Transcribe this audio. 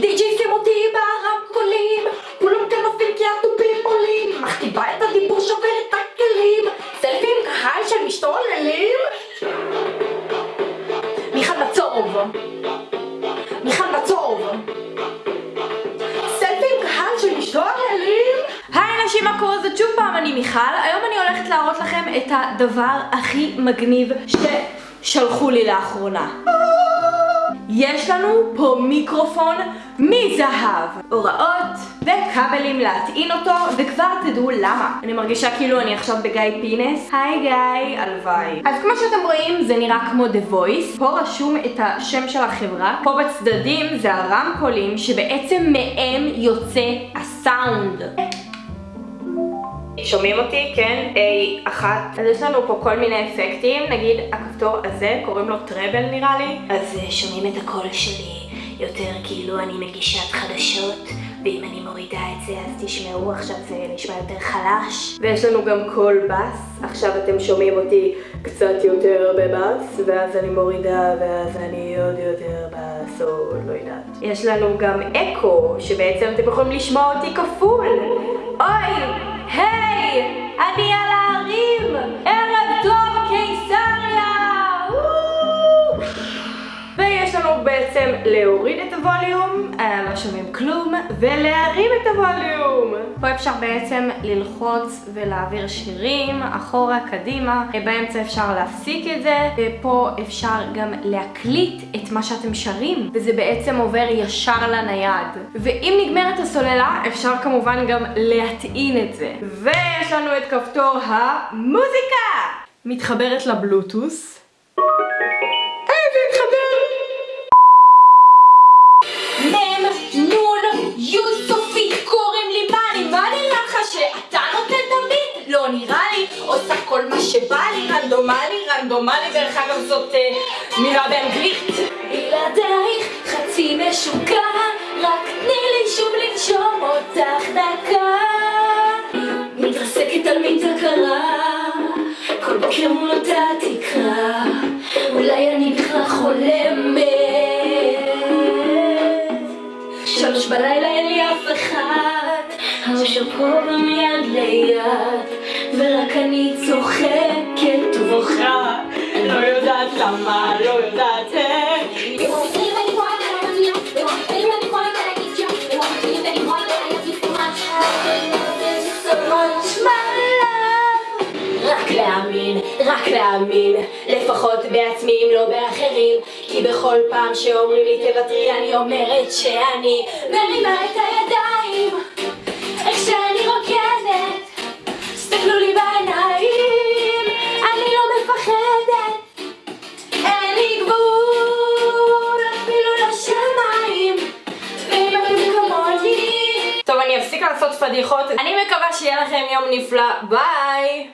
די.ג'י שים אותי ברמקולים כולם כאן נופלים כי התופים עולים מכתיבה את הדיבור שובר את הכלים. סלפי עם קהל של משתוללים. מיכל מצוב מיכל מצוב סלפי עם קהל של משתוללים. היי נשים מה קורה? זאת שוב פעם אני מיכל. היום אני הולכת להראות לכם את הדבר הכי מגניב ששלחו לי לאחרונה יש לנו פה מיקרופון מזהב, הוראות וכבלים להטעין אותו וכבר תדעו למה. אני מרגישה כאילו אני עכשיו בגיא פינס. היי גיא, הלוואי. אז כמו שאתם רואים זה נראה כמו The Voice. פה רשום את השם של החברה. פה בצדדים זה הרמקולים שבעצם מהם יוצא הסאונד. שומעים אותי? כן? A1. אז יש לנו פה כל מיני אפקטים, נגיד הכפתור הזה, קוראים לו טראבל נראה לי. אז אה, שומעים את הקול שלי יותר כאילו אני מגישת חדשות, ואם אני מורידה את זה אז תשמעו, עכשיו זה נשמע יותר חלש. ויש לנו גם קול בס, עכשיו אתם שומעים אותי קצת יותר בבס, ואז אני מורידה ואז אני עוד יותר בס, או לא יודעת. יש לנו גם אקו, שבעצם אתם יכולים לשמוע אותי כפול. אוי! היי! אני בעצם להוריד את הווליום, אה, לא שומעים כלום, ולהרים את הווליום. פה אפשר בעצם ללחוץ ולהעביר שירים, אחורה, קדימה. באמצע אפשר להפסיק את זה, ופה אפשר גם להקליט את מה שאתם שרים, וזה בעצם עובר ישר לנייד. ואם נגמרת הסוללה, אפשר כמובן גם להטעין את זה. ויש לנו את כפתור המוזיקה! מתחברת לבלוטוס. עושה כל מה שבא לי, רנדומלי, רנדומלי, דרך אגב זאת אה, מילה באנגלית. בלעדייך חצי משוגע, לא רק להאמין, לפחות בעצמי אם לא באחרים כי בכל פעם שאומרים לי תוותרי אני אומרת שאני מרימה את הידיים פדיחות, אני מקווה שיהיה לכם יום נפלא, ביי!